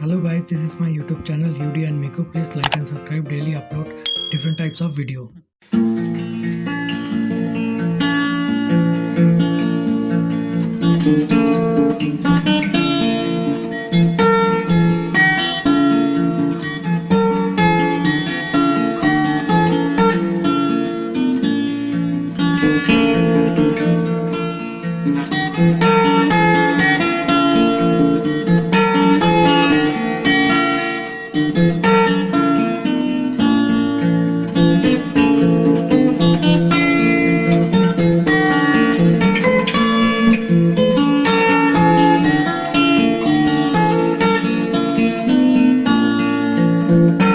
Hello guys, this is my YouTube channel UD and Miko. Please like and subscribe daily upload different types of video. Thank you. thank mm -hmm. you